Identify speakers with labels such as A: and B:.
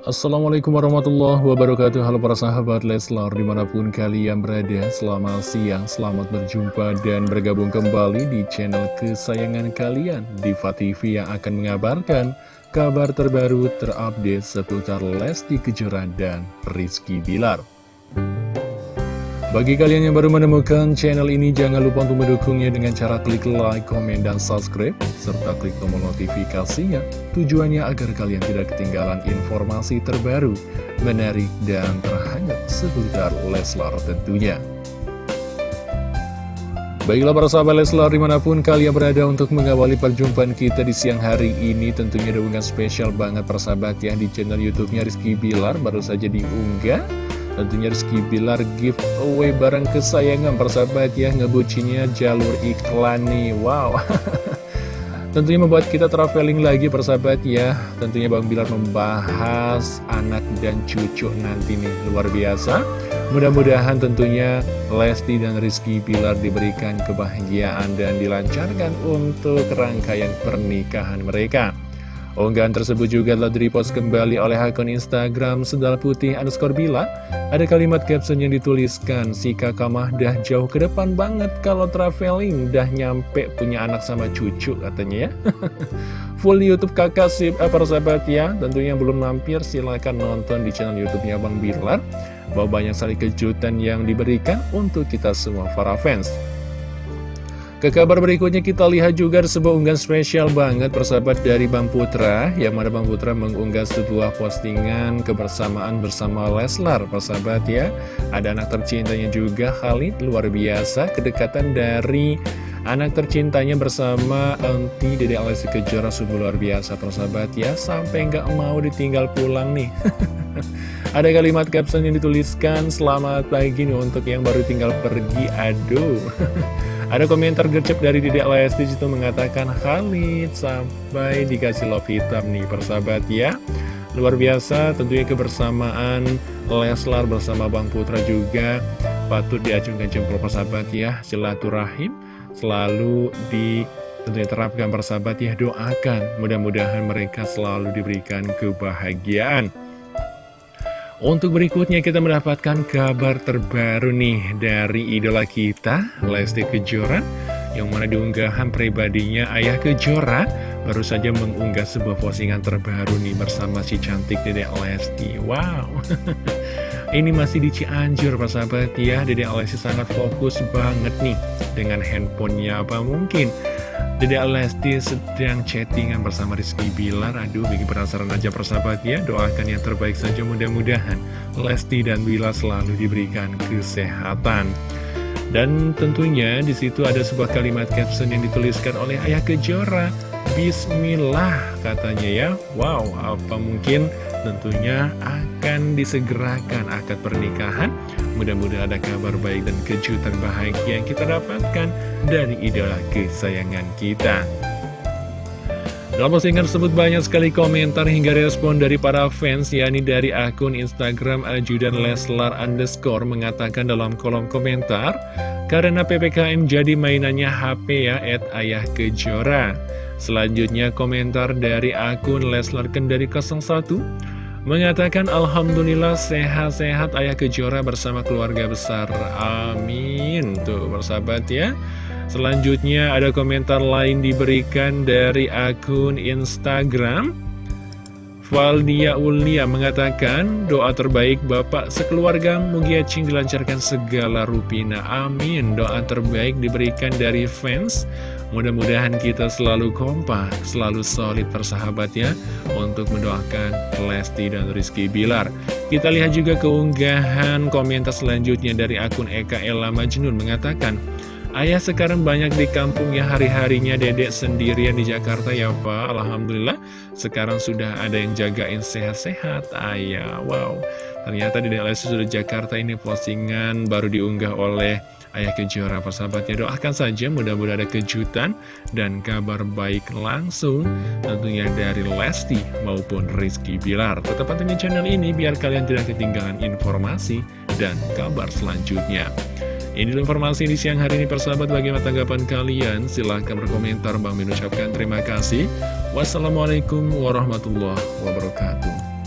A: Assalamualaikum warahmatullahi wabarakatuh. Halo para sahabat Leslar di mana pun kalian berada Selamat siang, selamat berjumpa dan bergabung kembali di channel kesayangan kalian Diva TV yang akan mengabarkan kabar terbaru terupdate seputar Lesti Kejora dan Rizky Bilar bagi kalian yang baru menemukan channel ini, jangan lupa untuk mendukungnya dengan cara klik like, komen, dan subscribe, serta klik tombol notifikasinya. Tujuannya agar kalian tidak ketinggalan informasi terbaru, menarik, dan terhangat seputar Leslar tentunya. Baiklah para sahabat Leslar di mana pun kalian berada untuk mengawali perjumpaan kita di siang hari ini Tentunya ada spesial banget persahabat ya di channel youtube-nya Rizky Bilar baru saja diunggah Tentunya Rizky Bilar giveaway barang kesayangan persahabat ya Ngebucinya jalur iklan nih. Wow. Tentunya membuat kita traveling lagi persahabat ya. Tentunya Bang Bilar membahas anak dan cucu nanti nih. Luar biasa. Mudah-mudahan tentunya Lesti dan Rizky Bilar diberikan kebahagiaan dan dilancarkan untuk rangkaian pernikahan mereka Unggahan tersebut juga telah direpost kembali oleh akun Instagram Sendal Putih underscore Bila. Ada kalimat caption yang dituliskan, si kakak mah dah jauh ke depan banget kalau traveling, dah nyampe punya anak sama cucu katanya ya. Full Youtube kakak sih, eh, para sahabat ya, tentunya belum mampir silahkan nonton di channel Youtubenya Bang Bilar. Bahwa banyak sekali kejutan yang diberikan untuk kita semua para fans. Ke kabar berikutnya kita lihat juga sebuah unggahan spesial banget persahabat dari Bang Putra. Yang mana Bang Putra mengunggah sebuah postingan kebersamaan bersama Leslar persahabat ya. Ada anak tercintanya juga Khalid luar biasa. Kedekatan dari anak tercintanya bersama Auntie Dede Alessi Kejora sungguh luar biasa persahabat ya. Sampai nggak mau ditinggal pulang nih. Ada kalimat caption yang dituliskan Selamat pagi nih untuk yang baru tinggal pergi. Aduh Ada komentar gercep dari Dedek Lesti itu mengatakan Khalid sampai dikasih love hitam nih persahabat ya. Luar biasa tentunya kebersamaan Leslar bersama Bang Putra juga patut diacungkan jempol persahabat ya. Silaturahim selalu di tentunya terapkan persahabat ya. Doakan mudah-mudahan mereka selalu diberikan kebahagiaan untuk berikutnya kita mendapatkan kabar terbaru nih dari idola kita, Lesti Kejora, yang mana diunggahan pribadinya Ayah Kejora baru saja mengunggah sebuah postingan terbaru nih bersama si cantik Dedek Lesti. Wow, ini masih di Cianjur sahabat ya, Dedek Lesti sangat fokus banget nih dengan handphonenya apa mungkin Dede Lesti sedang chattingan bersama Rizky Bilar. Aduh bikin penasaran aja persahabat ya. Doakan yang terbaik saja mudah-mudahan Lesti dan Bilar selalu diberikan kesehatan. Dan tentunya di situ ada sebuah kalimat caption yang dituliskan oleh Ayah Kejora Bismillah katanya ya Wow apa mungkin tentunya akan disegerakan akad pernikahan Mudah-mudahan ada kabar baik dan kejutan bahagia yang kita dapatkan dari idola kesayangan kita. Dalam postingan tersebut banyak sekali komentar hingga respon dari para fans, yakni dari akun Instagram Ajudan Leslar underscore mengatakan dalam kolom komentar, karena PPKM jadi mainannya HP ya, at ayah kejora. Selanjutnya komentar dari akun Leslar Kendari 01, Mengatakan Alhamdulillah sehat-sehat Ayah Kejora bersama keluarga besar. Amin. Tuh bersahabat ya. Selanjutnya ada komentar lain diberikan dari akun Instagram Valdia Ulia mengatakan doa terbaik Bapak sekeluarga Mugia Cing dilancarkan segala rupina Amin. Doa terbaik diberikan dari fans. Mudah-mudahan kita selalu kompak, selalu solid persahabat ya Untuk mendoakan Lesti dan Rizky Bilar. Kita lihat juga keunggahan komentar selanjutnya dari akun Eka Ella Majnun mengatakan Ayah sekarang banyak di kampung ya hari-harinya dedek sendirian di Jakarta ya Pak Alhamdulillah sekarang sudah ada yang jagain sehat-sehat ayah Wow ternyata dedek Lesti sudah Jakarta ini postingan baru diunggah oleh Ayah Kejora persahabatnya doakan saja mudah-mudahan ada kejutan dan kabar baik langsung tentunya dari Lesti maupun Rizky Bilar. Tetap pantengin channel ini biar kalian tidak ketinggalan informasi dan kabar selanjutnya. Ini informasi di siang hari ini persahabat bagaimana tanggapan kalian? Silahkan berkomentar Bang mengucapkan terima kasih. Wassalamualaikum warahmatullahi wabarakatuh.